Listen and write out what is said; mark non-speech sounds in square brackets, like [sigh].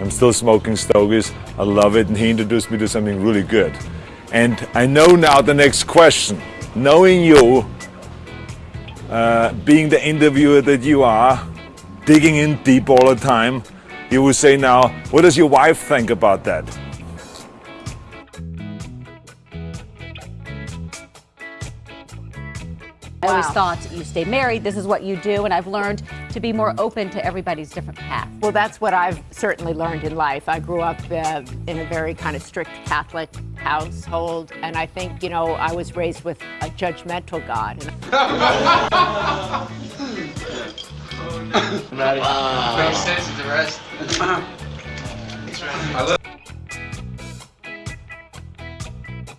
I'm still smoking Stogies. I love it, and he introduced me to something really good. And I know now the next question. Knowing you, uh, being the interviewer that you are, digging in deep all the time, you will say now, what does your wife think about that? I always thought you stay married, this is what you do, and I've learned to be more open to everybody's different path. Well, that's what I've certainly learned in life. I grew up uh, in a very kind of strict Catholic household, and I think, you know, I was raised with a judgmental God. [laughs] Maddie. Wow. Makes sense to the rest.